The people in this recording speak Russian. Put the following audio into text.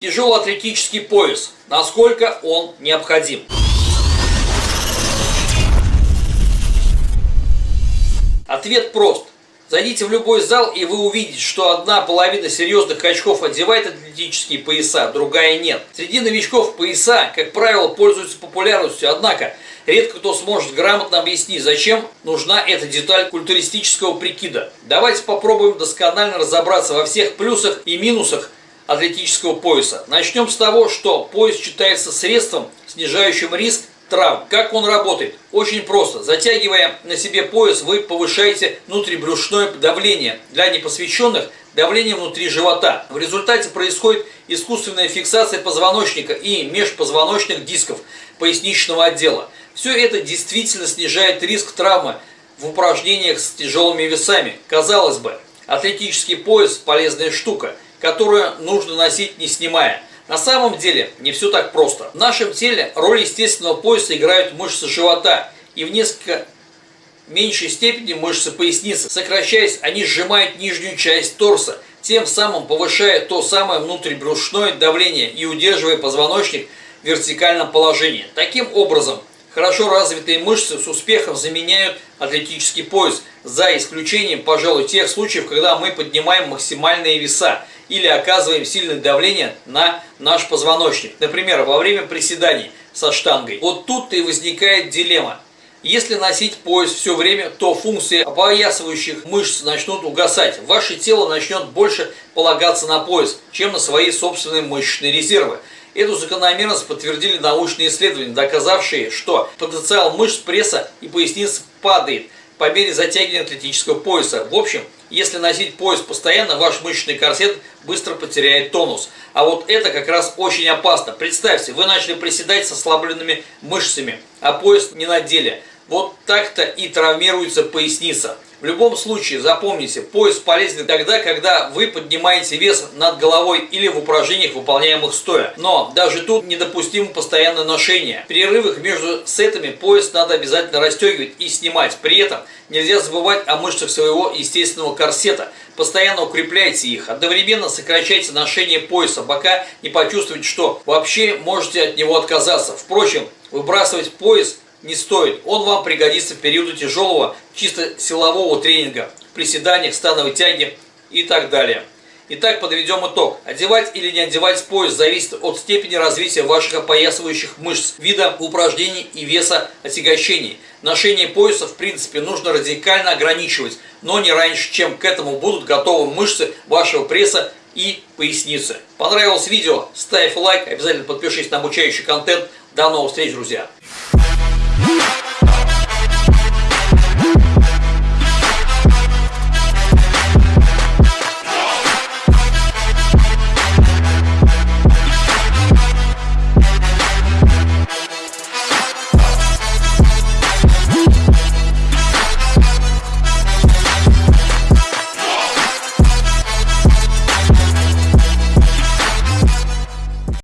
Тяжелоатлетический пояс. Насколько он необходим? Ответ прост. Зайдите в любой зал, и вы увидите, что одна половина серьезных качков одевает атлетические пояса, другая нет. Среди новичков пояса, как правило, пользуются популярностью, однако редко кто сможет грамотно объяснить, зачем нужна эта деталь культуристического прикида. Давайте попробуем досконально разобраться во всех плюсах и минусах атлетического пояса. Начнем с того, что пояс считается средством, снижающим риск травм. Как он работает? Очень просто. Затягивая на себе пояс, вы повышаете внутрибрюшное давление. Для непосвященных давление внутри живота. В результате происходит искусственная фиксация позвоночника и межпозвоночных дисков поясничного отдела. Все это действительно снижает риск травмы в упражнениях с тяжелыми весами. Казалось бы, атлетический пояс – полезная штука – которую нужно носить не снимая. На самом деле не все так просто. В нашем теле роль естественного пояса играют мышцы живота и в несколько меньшей степени мышцы поясницы. Сокращаясь, они сжимают нижнюю часть торса, тем самым повышая то самое внутрибрюшное давление и удерживая позвоночник в вертикальном положении. Таким образом, хорошо развитые мышцы с успехом заменяют атлетический пояс, за исключением, пожалуй, тех случаев, когда мы поднимаем максимальные веса – или оказываем сильное давление на наш позвоночник. Например, во время приседаний со штангой. Вот тут и возникает дилемма. Если носить пояс все время, то функции опоясывающих мышц начнут угасать. Ваше тело начнет больше полагаться на пояс, чем на свои собственные мышечные резервы. Эту закономерность подтвердили научные исследования, доказавшие, что потенциал мышц пресса и поясницы падает по мере затягивания атлетического пояса. В общем, если носить пояс постоянно, ваш мышечный корсет быстро потеряет тонус. А вот это как раз очень опасно. Представьте, вы начали приседать с ослабленными мышцами, а пояс не надели. Вот так-то и травмируется поясница. В любом случае, запомните, пояс полезен тогда, когда вы поднимаете вес над головой или в упражнениях, выполняемых стоя. Но даже тут недопустимо постоянное ношение. В перерывах между сетами пояс надо обязательно расстегивать и снимать. При этом нельзя забывать о мышцах своего естественного корсета. Постоянно укрепляйте их. Одновременно сокращайте ношение пояса, пока не почувствуете, что вообще можете от него отказаться. Впрочем, выбрасывать пояс – не стоит. Он вам пригодится в периоды тяжелого, чисто силового тренинга, приседаниях, становой тяги и так далее. Итак, подведем итог. Одевать или не одевать пояс зависит от степени развития ваших опоясывающих мышц, вида упражнений и веса отягощений. Ношение пояса, в принципе, нужно радикально ограничивать, но не раньше, чем к этому будут готовы мышцы вашего пресса и поясницы. Понравилось видео? Ставь лайк, обязательно подпишись на обучающий контент. До новых встреч, друзья!